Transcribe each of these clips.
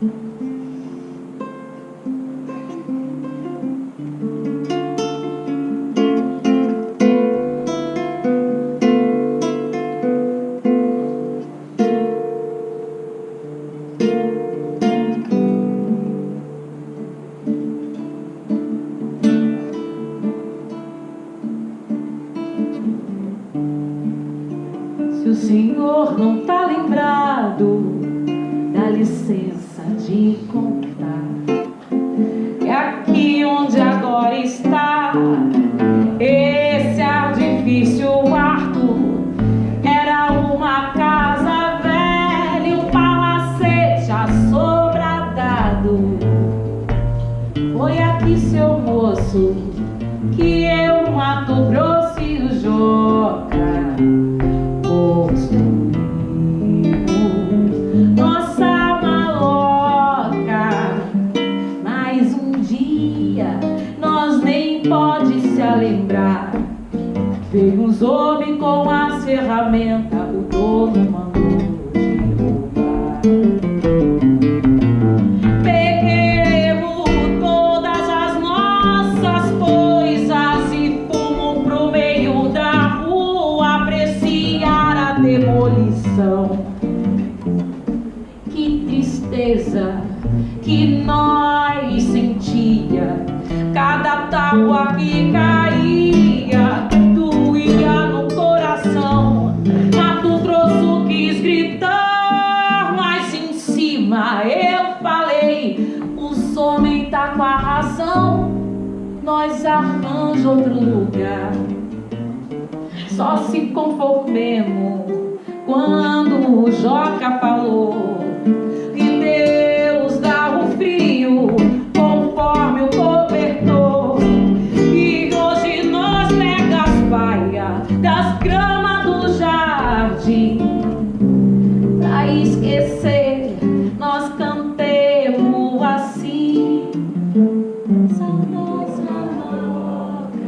Se o Senhor não tá lembrado, dá licença de contar. É aqui onde agora está esse artifício quarto. Era uma casa velha, um palacete assobradado. Foi aqui, seu moço, que eu mato grosso pode se lembrar. Veio uns homens com as ferramentas, o dono mandou derrubar. Peguemos todas as nossas coisas e fomos pro meio da rua apreciar a demolição. Que tristeza que nós sentia, cada tábua que caía doía no coração. Mato Grosso quis gritar, mas em cima eu falei: os homens tá com a razão, nós arranja outro lugar. Só se conformemos quando o Joca falou esquecer, nós cantemos assim. Saudosa maloca,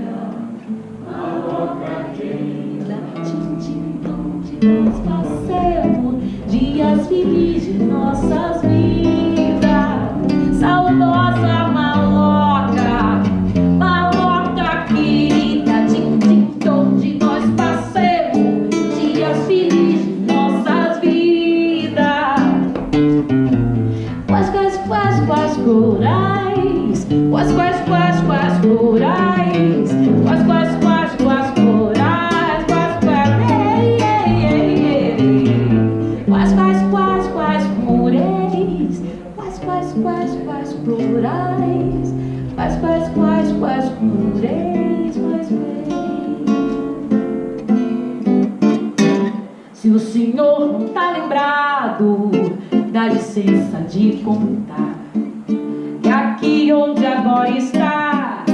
maloca querida, tim, tim, tom, de nós passemos dias felizes nossas quais, corais? Quais, quais, quais, quais corais? Quais, quais, quais, quais corais? Quais, quais. Quais, quais, quais, quais mureis? Quais, quais, quais, quais plurais? Quais, quais, quais, quais mureis? Quais, quais? Se o senhor não tá lembrado, dá licença de contar. Onde agora está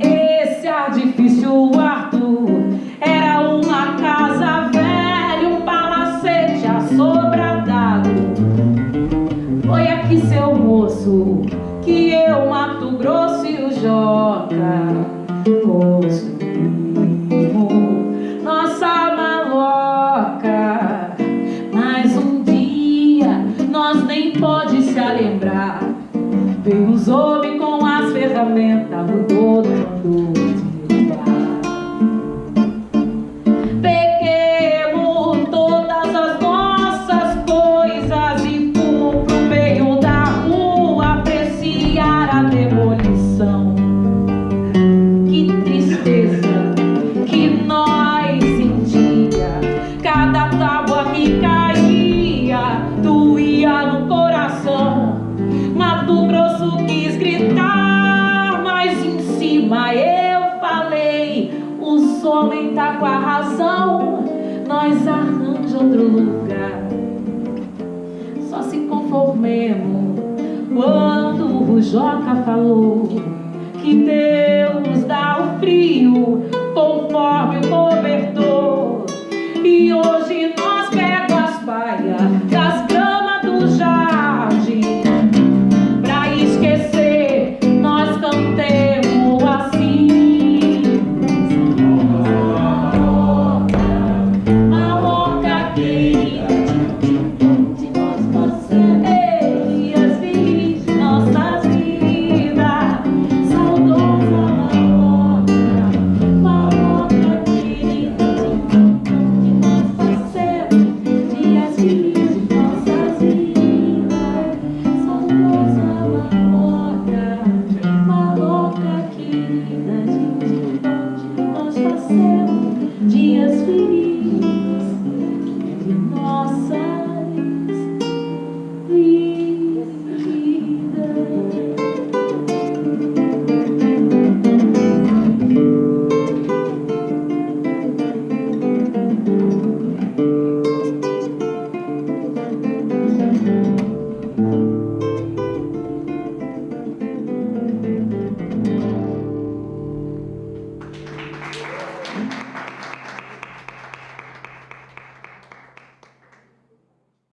esse edifício Arthur era uma casa velha, um palacete assobradado. Foi aqui, seu moço, que eu mato grosso e o joca construímos nossa maloca. Mas um dia nós nem pode as ferramentas, mudou do mundo com a razão, nós arranja outro lugar. Só se conformemos quando o Joca falou que Deus dá o frio conforme